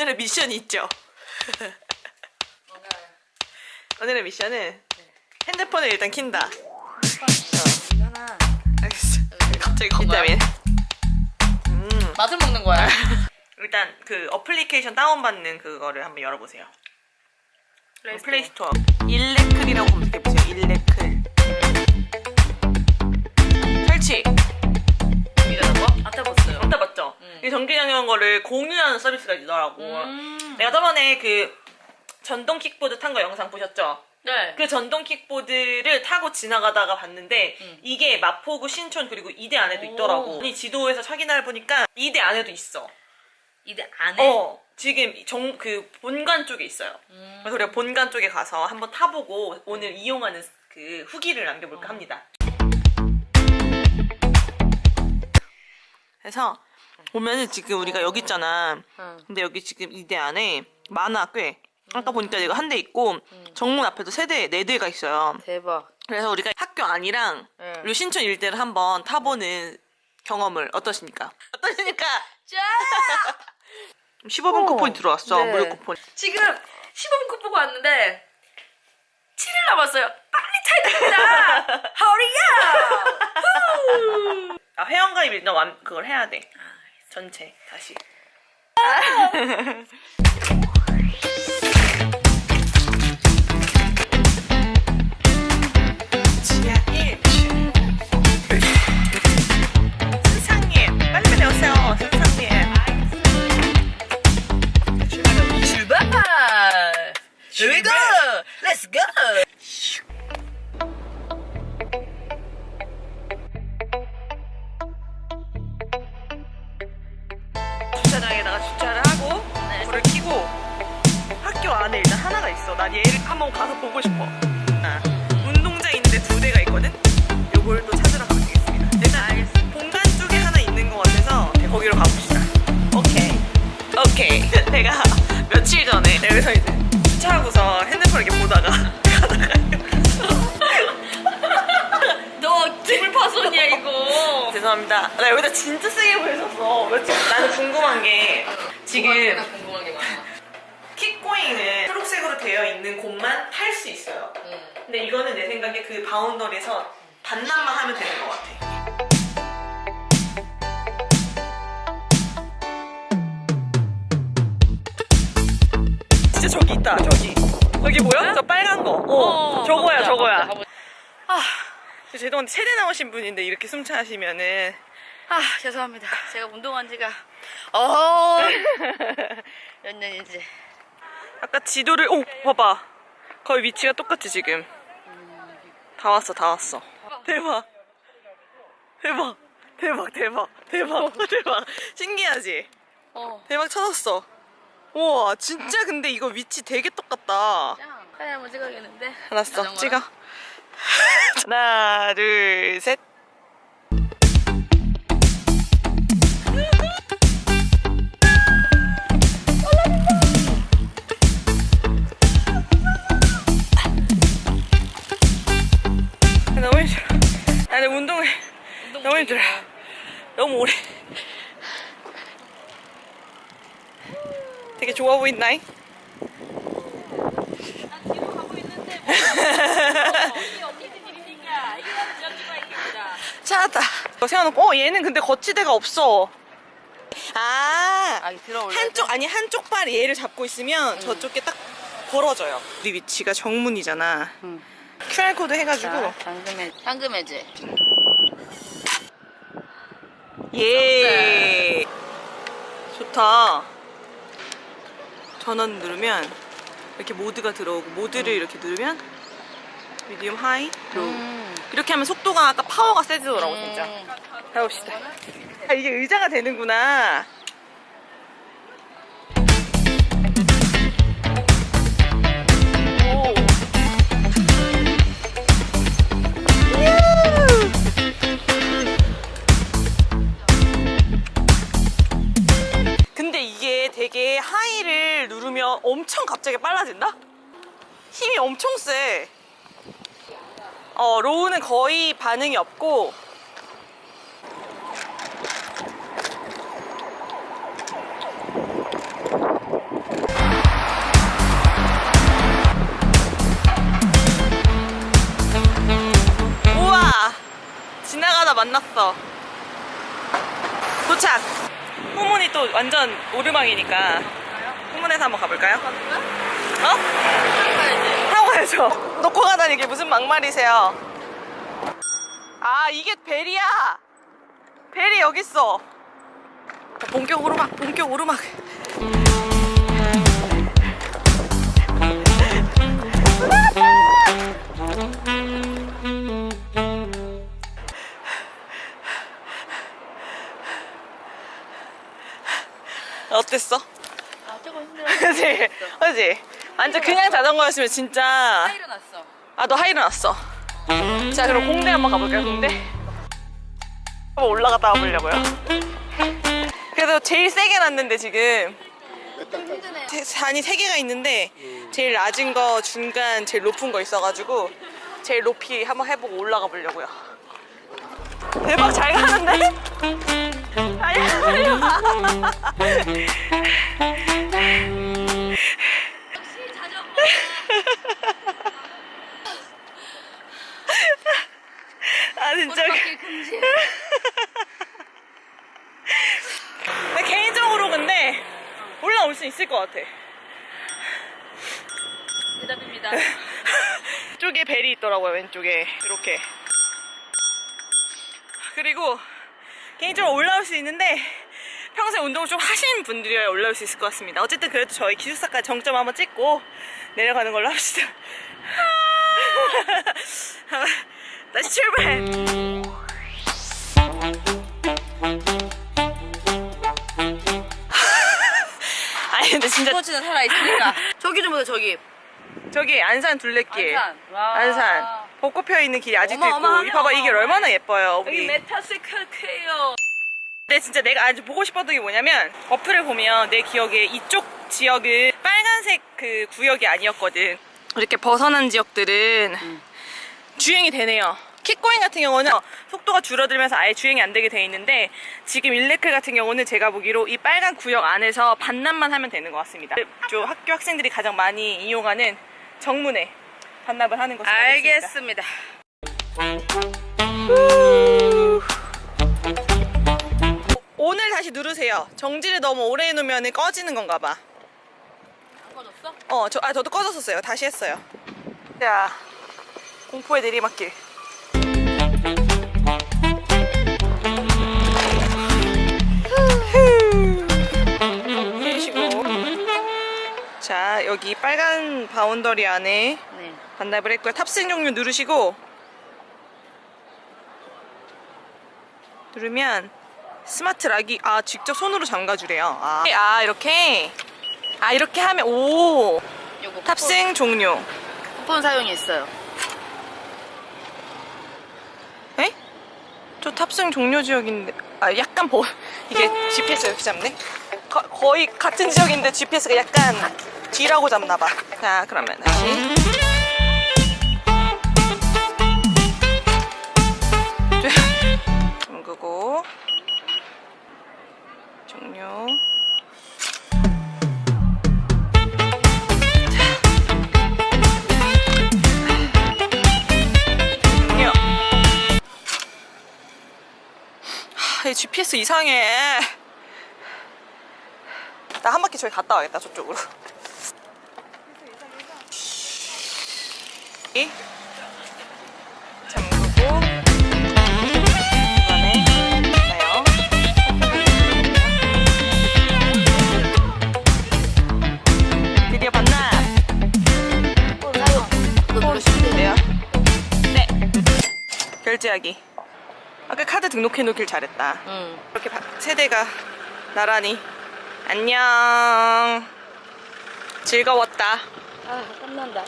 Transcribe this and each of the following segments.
오늘의 미션이 있죠. 오늘의 미션은 핸드폰을 일단 킨다. 알겠어. 갑자기 비타민. 음. 맛을 먹는 거야. 일단 그 어플리케이션 다운받는 그거를 한번 열어보세요. 플레이스토어. 일레클이라고 검색해보세요. 일레클. 이 전기장애한 거를 공유하는 서비스가 있더라고. 음. 내가 저번에 그 전동 킥보드 탄 거 영상 보셨죠? 네. 그 전동 킥보드를 타고 지나가다가 봤는데 음. 이게 마포구 신촌 그리고 이대 안에도 오. 있더라고. 이 지도에서 확인해 보니까 이대 안에도 있어. 이대 안에. 어 지금 정 그 본관 쪽에 있어요. 음. 그래서 우리가 본관 쪽에 가서 한번 타보고 오늘 이용하는 그 후기를 남겨볼까 어. 합니다. 그래서 보면은 지금 우리가 여기 있잖아. 응. 근데 여기 지금 이 대 안에 많아 꽤. 아까 보니까 이거 한대 있고 정문 앞에도 세 대, 네 대가 있어요. 대박. 그래서 우리가 학교 안이랑 응. 그리고 신촌 일대를 한번 타보는 경험을 어떠십니까? 어떠십니까? 짜! 15분 어, 쿠폰이 들어왔어. 네. 무료 쿠폰. 지금 15분 컷 보고 왔는데 7일 남았어요. 빨리 타야 됩니다. Up! 아, 회원가입 일단 완, 그걸 해야 돼. 전체 다시. 난 얘를 한번 가서 보고 싶어. 아, 운동장 있는데 두 대가 있거든. 요걸 또 찾으러 가겠습니다. 일단 본관 쪽에 하나 있는 것 같아서 네, 거기로 가봅시다. 오케이. 오케이. 내가 며칠 전에 여기서 이제 주차하고서 핸드폰 이렇게 보다가 가다가 너 기물 파손이야 이거. 죄송합니다. 나 여기다 진짜 세게 보였었어. 며칠 나는 궁금한 게 지금. 킥고잉은 초록색으로 되어 있는 곳만 탈 수 있어요. 응. 근데 이거는 내 생각에 그 바운더리에서 반납만 하면 되는 것 같아. 진짜 저기 있다, 저기. 저기 뭐야? 저 빨간 거. 어, 저거야, 가보자, 저거야. 가보자, 가보자. 아, 죄송한데 세대 나오신 분인데 이렇게 숨차시면은 아 죄송합니다. 제가 운동한 지가 어. 몇 년인지. 아까 지도를 오 봐봐. 거의 위치가 똑같지 지금. 다 왔어 다 왔어. 대박. 대박. 대박 대박 대박 대박. 신기하지? 어. 대박 찾았어. 우와 진짜 근데 이거 위치 되게 똑같다. 짱. 사진 한번 찍어야겠는데. 알았어? 찍어. 하나 둘셋 나는 운동을 운동 너무 힘들어. 너무 오래 되게 좋아 보인다잉 난 뒤로 가고 있는데 뭐. 어, 이게 언니들 일이니까 나는 지역지가 있겠다. 찾았다 이거 세워놓고 어 얘는 근데 거치대가 없어 아아 올려. 한쪽 아니 한쪽 발이 얘를 잡고 있으면 음. 저쪽 에 딱 벌어져요 우리 위치가 정문이잖아 응. QR코드 해가지고. 잠금해 잠금해제. 예. 좋다. 전원 누르면 이렇게 모드가 들어오고 모드를 이렇게 누르면 medium high low 음. 이렇게 하면 속도가 아까 파워가 세지더라고 진짜. 가봅시다. 아, 이게 의자가 되는구나 하이를 누르면 엄청 갑자기 빨라진다? 힘이 엄청 세. 어, 로우는 거의 반응이 없고 우와! 지나가다 만났어. 도착! 후문이 또 완전 오르막이니까 후문에서 한번 가볼까요? 어? 타고 가야죠. 놓고 가다니 이게 무슨 막말이세요? 아 이게 벨이야. 벨이 여기 있어. 본격 오르막, 본격 오르막. 어땠어? 아 조금 힘들어. 그지? 그지? 완전 그냥 자전거였으면 진짜. 일어났어. 아, 너 하이를 났어. 자, 그럼 공대 한번 가볼까요, 공대? 한번 올라갔다 와보려고요. 그래도 제일 세게 났는데, 지금. 산이 세 개가 있는데, 제일 낮은 거, 중간, 제일 높은 거 있어가지고, 제일 높이 한번 해보고 올라가 보려고요. 대박, 잘 가는데? 아니야, 아니야. 아, 진짜. 근데 개인적으로 근데 올라올 수 있을 것 같아. 대답입니다. 쪽에 벨이 있더라고요, 왼쪽에. 이렇게. 그리고 개인적으로 올라올 수 있는데 평소에 운동을 좀 하시는 분들이야 올라올 수 있을 것 같습니다. 어쨌든 그래도 저희 기숙사까지 정점 한번 찍고 내려가는 걸로 합시다. 다시 출발! 아니 근데 진짜 스포츠는 살아있으니까. 저기 좀 보세요, 저기. 저기 안산 둘레길 안산. 와. 안산. 벚꽃 펴 있는 길이 아직도 있고. 이 봐봐 이게. 얼마나 예뻐요 여기. 우리 메타세카크예요. 근데 진짜 내가 아주 보고 싶었던 게 뭐냐면 어플을 보면 내 기억에 이쪽 지역은 빨간색 그 구역이 아니었거든. 이렇게 벗어난 지역들은 주행이 되네요. 킥고잉 같은 경우는 속도가 줄어들면서 아예 주행이 안 되게 돼 있는데 지금 일레클 같은 경우는 제가 보기로 이 빨간 구역 안에서 반납만 하면 되는 것 같습니다. 저 학교 학생들이 가장 많이 이용하는 정문에 반납을 하는 것으로. 알겠습니다. 오늘 다시 누르세요. 정지를 너무 오래 해놓으면 꺼지는 건가 봐. 안 꺼졌어? 어, 저, 아, 저도 꺼졌었어요. 다시 했어요. 자, 공포의 내리막길. 자, 여기 빨간 boundary 안에 네. 반납을 했고요. 탑승 종료 누르시고 누르면 smart lock이 아 직접 손으로 잠가주래요. 아, 아 이렇게 아 이렇게 하면 오 탑승 종료. 쿠폰, 쿠폰 사용이 있어요. 에? 저 탑승 종료 지역인데 아 약간 버 이게 GPS 이렇게 잡네. 거, 거의 같은 지역인데 GPS가 약간 뒤라고 잡나봐. 자 그러면 다시. 종료. 하, 이 GPS 이상해. 나 한 바퀴 저기 갔다 와야겠다 저쪽으로. 이 결제하기. 아까 카드 등록해 놓길 잘했다. 응. 이렇게 바- 세대가 나란히 안녕 즐거웠다 아, 땀난다.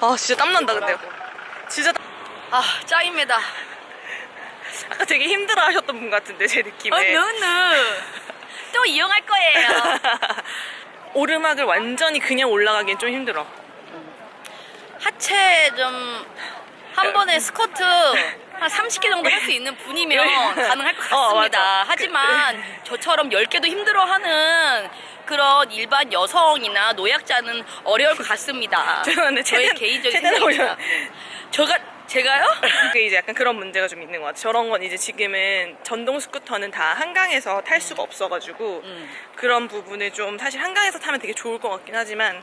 아 진짜 땀난다 근데요 진짜 땀- 아, 짱입니다. 아까 되게 힘들어 하셨던 분 같은데 제 어, 느낌에 너는 또 이용할 거예요. 오르막을 완전히 그냥 올라가기엔 좀 힘들어 하체 좀 한 번에 스쿼트 한 30개 정도 할 수 있는 분이면 가능할 것 어, 같습니다. 맞아. 하지만 저처럼 10개도 힘들어 하는 그런 일반 여성이나 노약자는 어려울 것 같습니다. 죄송한데 저의 최대- 개인적인 최대 생각입니다. 제가 제가요? 그게 이제 약간 그런 문제가 좀 있는 것 같아요. 저런 건 이제 지금은 전동 스쿠터는 다 한강에서 탈 수가 없어가지고 음. 그런 부분을 좀 사실 한강에서 타면 되게 좋을 것 같긴 하지만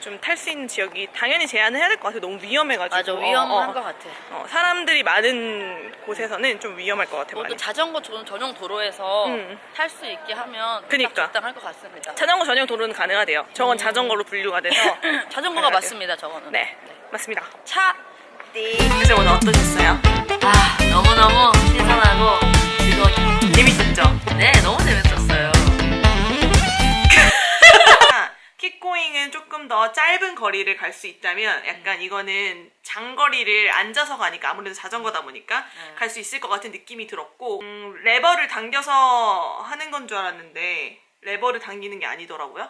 좀탈 수 있는 지역이 당연히 제한을 해야 될 것 같아요. 너무 위험해가지고. 맞아 어, 위험한 어, 것 같아. 어, 사람들이 많은 곳에서는 좀 위험할 것 같아요. 뭐 또. 자전거 전- 전용 도로에서 음. 탈수 있게 하면 그니까. 딱 적당할 것 같습니다. 자전거 전용 도로는 가능하대요. 저건 자전거로 분류가 돼서. 자전거가 돼요. 맞습니다, 저거는. 네, 맞습니다. 차. 네. 그래서 오늘 어떠셨어요? 아, 너무너무 신선하고 즐거웠죠. 재밌었죠? 네, 너무 재밌었어요. 킥고잉은 조금 더 짧은 거리를 갈 수 있다면 약간 이거는 장거리를 앉아서 가니까 아무래도 자전거다 보니까 네. 갈수 있을 것 같은 느낌이 들었고 음, 레버를 당겨서 하는 건 줄 알았는데 레버를 당기는 게 아니더라고요.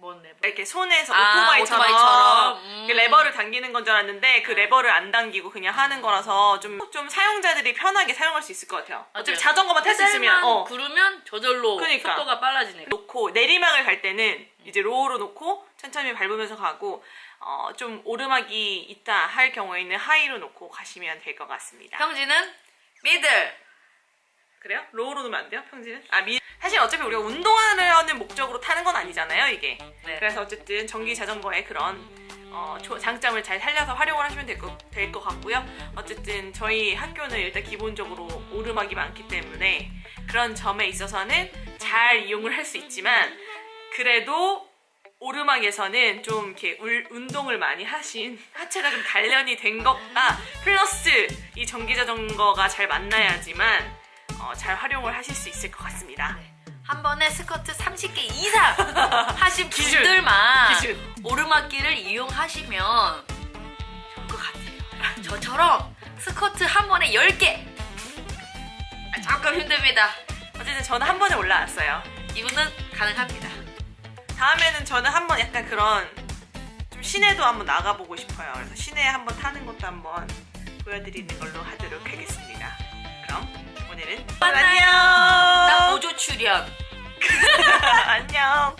뭔데? 이렇게 손에서 아, 오토바이처럼, 오토바이처럼. 음. 레버를 당기는 건 줄 알았는데 그 레버를 안 당기고 그냥 하는 거라서 좀, 좀 사용자들이 편하게 사용할 수 있을 것 같아요. 어차피 자전거만 탈 수 있으면 어. 구르면 저절로 그러니까. 속도가 빨라지니까. 놓고 내리막을 갈 때는 이제 low로 놓고 천천히 밟으면서 가고 어, 좀 오르막이 있다 할 경우에는 high로 놓고 가시면 될 것 같습니다. 평지는 middle. 그래요? low로 놓으면 안 돼요? 평지는? 아 미... 사실 어차피 우리가 운동하려는 목적으로 타는 건 아니잖아요 이게. 네. 그래서 어쨌든 전기 자전거의 그런 어, 조- 장점을 잘 살려서 활용을 하시면 될것 될 것 같고요. 어쨌든 저희 학교는 일단 기본적으로 오르막이 많기 때문에 그런 점에 있어서는 잘 이용을 할 수 있지만 그래도 오르막에서는 좀 이렇게 울- 운동을 많이 하신 하체가 좀 단련이 된 것과 플러스 이 전기 자전거가 잘 만나야지만 어, 잘 활용을 하실 수 있을 것 같습니다. 한 번에 스커트 30개 이상 하신 기준. 분들만 기준. 오르막길을 이용하시면 좋을 것 같아요. 저처럼 스커트 한 번에 10개. 아, 조금 힘듭니다. 어쨌든 저는 한 번에 올라왔어요. 이분은 가능합니다. 다음에는 저는 한 번 약간 그런 좀 시내도 한번 나가보고 싶어요. 그래서 시내에 한번 타는 것도 한번 보여드리는 걸로 하도록 하겠습니다. 그럼 오늘은 딱 안녕. 보조 출연. 안녕.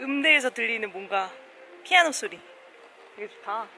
음대에서 들리는 뭔가 피아노 소리 되게 좋다.